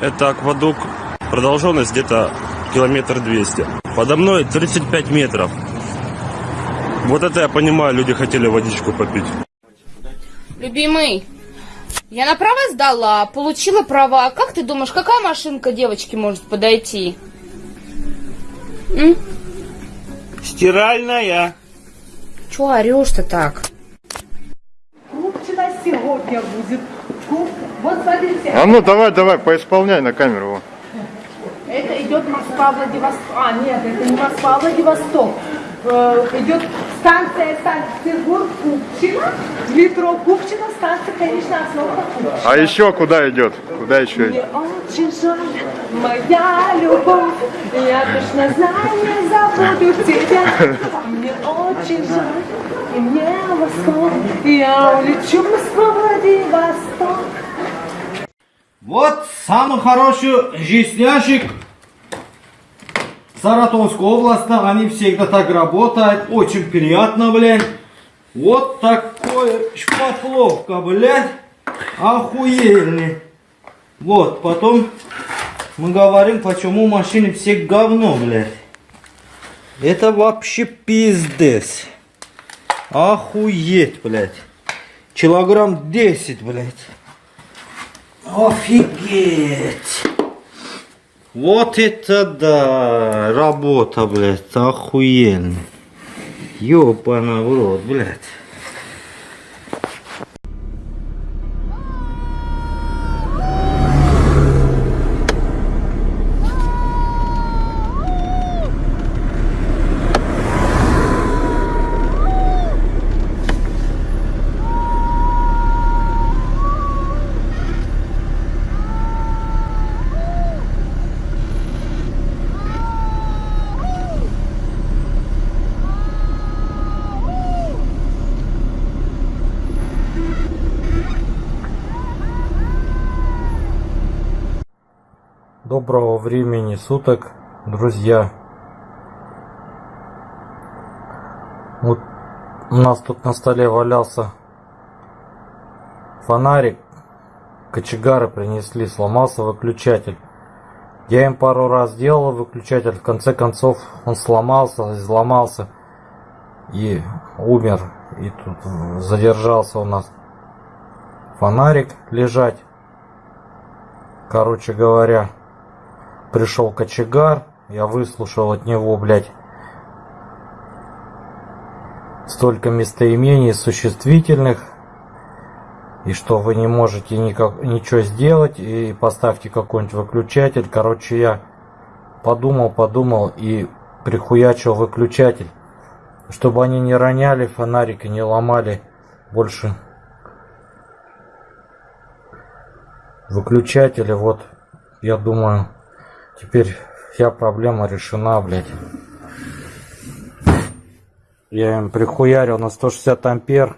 Это аквадук. Продолженность где-то километр двести. Подо мной 35 метров. Вот это я понимаю, люди хотели водичку попить. Любимый, я на права сдала, получила права. Как ты думаешь, какая машинка девочке может подойти? М? Стиральная. Чего орешь-то так? Купчина сегодня будет. Вот смотрите, А ну давай, давай, поисполняй на камеру. это идет Москва-Владивосток. А, нет, это не Москва-Владивосток. Э, идет станция Санкт-Петербург, Купчино, метро Купчино, станция, конечно, остановка Купчино. А еще куда идет? Куда еще Мне идет? очень жаль, моя любовь, я точно знаю, не забуду тебя. Мне очень жаль, и мне восход, я улечу в Москву-Владивосток. Вот самый хороший жизнящик Саратовской области. Они всегда так работают. Очень приятно, блядь. Вот такое шпатловка, блядь. Охуенный. Вот, потом мы говорим, почему машины все говно, блядь. Это вообще пиздец. Охуеть, блядь. Килограмм 10, блядь. Офигеть! Вот это да! Работа, блядь, охуенно. Ёпана в рот, блядь. Доброго времени суток, друзья. Вот у нас тут на столе валялся фонарик. Кочегары принесли, сломался выключатель. Я им пару раз делал выключатель, в конце концов он сломался, изломался и умер. И тут задержался у нас фонарик лежать. Короче говоря, пришел кочегар, я выслушал от него, блядь, столько местоимений существительных, и что вы не можете никак, ничего сделать, и поставьте какой-нибудь выключатель. Короче, я подумал, подумал и прихуячил выключатель, чтобы они не роняли фонарик и не ломали больше выключатели. Вот, я думаю, Теперь вся проблема решена, блядь. Я им прихуярил на 160 ампер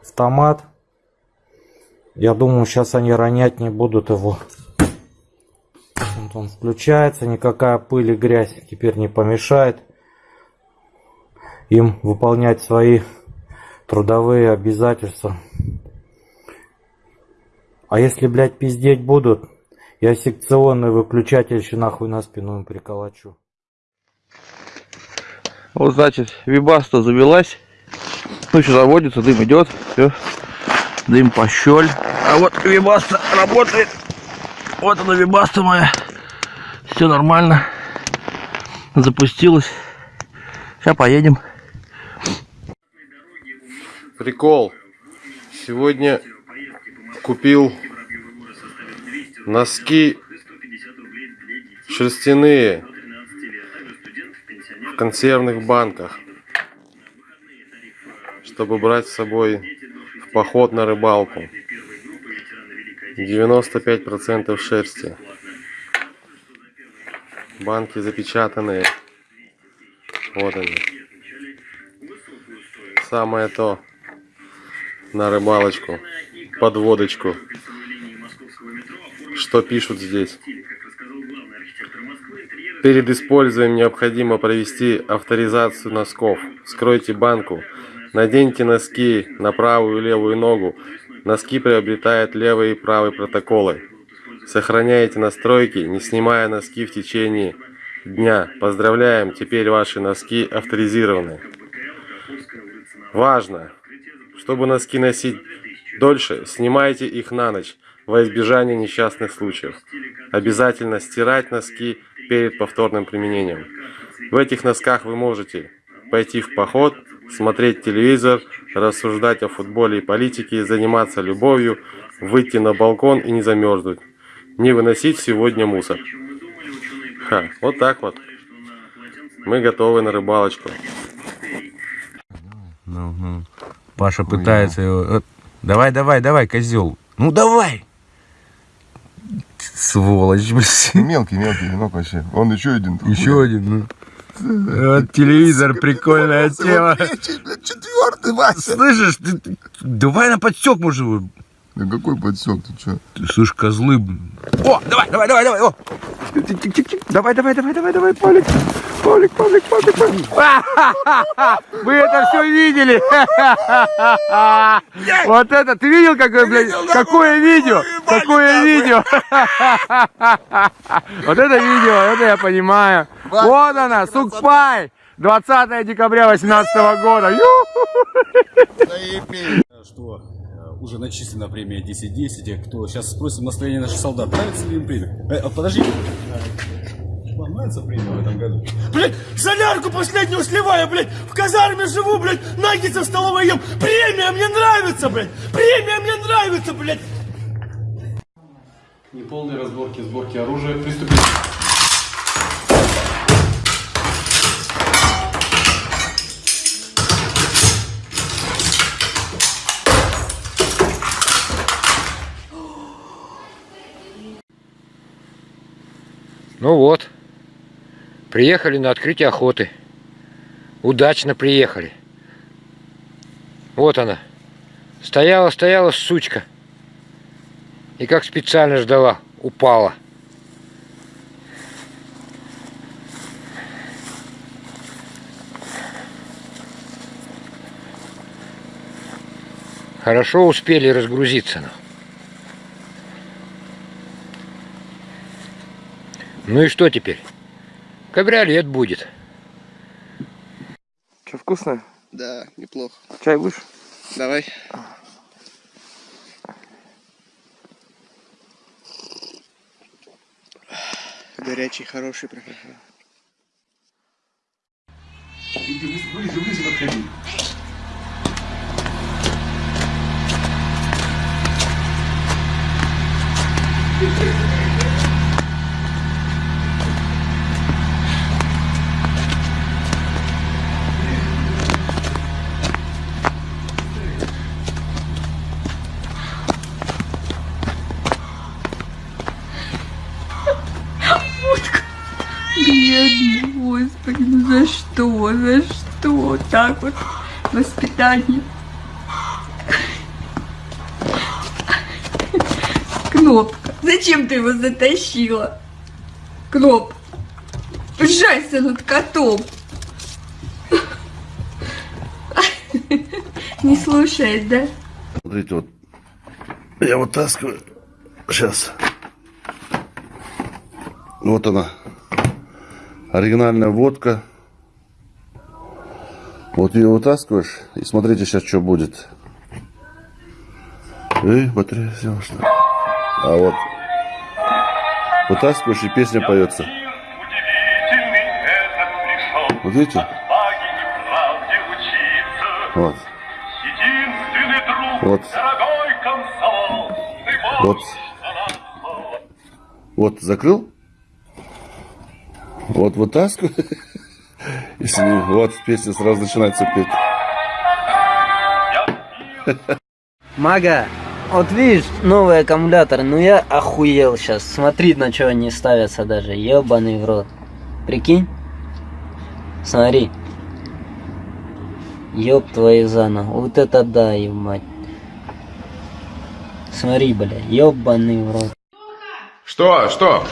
автомат. Я думаю, сейчас они ронять не будут его. Вот он включается, никакая пыль и грязь теперь не помешает им выполнять свои трудовые обязательства. А если, блядь, пиздеть будут, я секционный выключатель еще нахуй на спину им приколочу. Вот, значит, вибаста завелась. Ну, что заводится, дым идет. Все. Дым пощель. А вот вибаста работает. Вот она вибаста моя. Все нормально. Запустилась. Сейчас поедем. Прикол. Сегодня купил носки шерстяные в консервных банках, чтобы брать с собой в поход на рыбалку. 95% шерсти. Банки запечатанные. Вот они. Самое то на рыбалочку, под водочку. Что пишут здесь? Перед использованием необходимо провести авторизацию носков. Вскройте банку. Наденьте носки на правую и левую ногу. Носки приобретают левый и правый протоколы. Сохраняйте настройки, не снимая носки в течение дня. Поздравляем, теперь ваши носки авторизированы. Важно! Чтобы носки носить дольше, снимайте их на ночь во избежание несчастных случаев. Обязательно стирать носки перед повторным применением. В этих носках вы можете пойти в поход, смотреть телевизор, рассуждать о футболе и политике, заниматься любовью, выйти на балкон и не замерзнуть. Не выносить сегодня мусор. Ха, вот так вот. Мы готовы на рыбалочку. Ну, ну. Паша пытается его... э, Давай, давай, давай, козел. Ну давай! Сволочь, блин. Мелкий, мелкий, ну вообще. Он еще один. Еще один, ну. Вот телевизор, прикольная тема. Четвертый, Вася. Слышишь, ты, давай на подсек, может, его. Да какой подсек, ты что? Ты слышь, козлы. О, давай, давай, давай, давай, о. Давай, давай, давай, давай, давай, Павлик. Павлик, Павлик, Павлик, Павлик. Вы это все видели? Вот это, ты видел, какое, блядь, какое видео? Какое видео? Вот это видео, это я понимаю. Вот она, Сукпай. 20 декабря 2018 года. Что уже начислена премия 10-10, и кто сейчас спросит настроение наших солдат, нравится ли им премия? Э, а, подожди. Вам нравится премия в этом году? Блять, солярку последнюю сливаю, блять, в казарме живу, блять, наггетсы в столовой ем. Премия мне нравится, блять, премия мне нравится, блять. Неполные разборки, сборки оружия. Приступить. Ну вот, приехали на открытие охоты. Удачно приехали. Вот она. Стояла, стояла сучка. И как специально ждала, упала. Хорошо успели разгрузиться. ну. Ну и что теперь? Кабриолет будет. Что, вкусно? Да, неплохо. Чай будешь? Давай. Горячий, хороший прям. Ближе, ближе подходи господи, ну за что, за что так вот воспитание? Кнопка, зачем ты его затащила? Кноп, пожалуйста, над котом. Не слушает, да? Смотрите, вот я вытаскиваю. Сейчас. Вот она. Оригинальная водка. Вот ее вытаскиваешь. И смотрите сейчас, что будет. Эй, батарея села, что? А вот. Вытаскиваешь, и песня поется. Вот видите? Вот. Вот. Вот. Вот, закрыл? Вот вытаскиваю. Если не, вот песня сразу начинается петь. Мага, вот видишь, новый аккумулятор, ну я охуел сейчас. Смотри, на что они ставятся даже, ебаный в рот. Прикинь? Смотри. Ёб твою заново. Вот это да, ебать. Смотри, бля, ебаный в рот. Что? Что?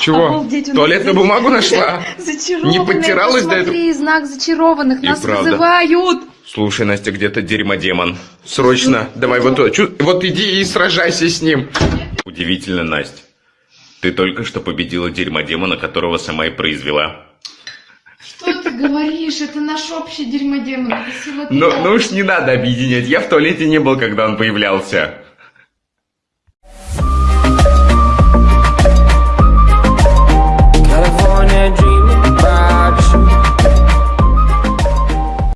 Чего? Туалетную бумагу нашла? Не подтиралась до этого? Смотри, знак зачарованных. И Нас правда. вызывают. Слушай, Настя, где-то дерьмодемон. Срочно, давай вот, туда. Чу- вот иди и сражайся с ним. Удивительно, Настя. Ты только что победила дерьмодемона, которого сама и произвела. Что ты говоришь? Это наш общий дерьмодемон. Ну, ну уж не надо объединять. Я в туалете не был, когда он появлялся.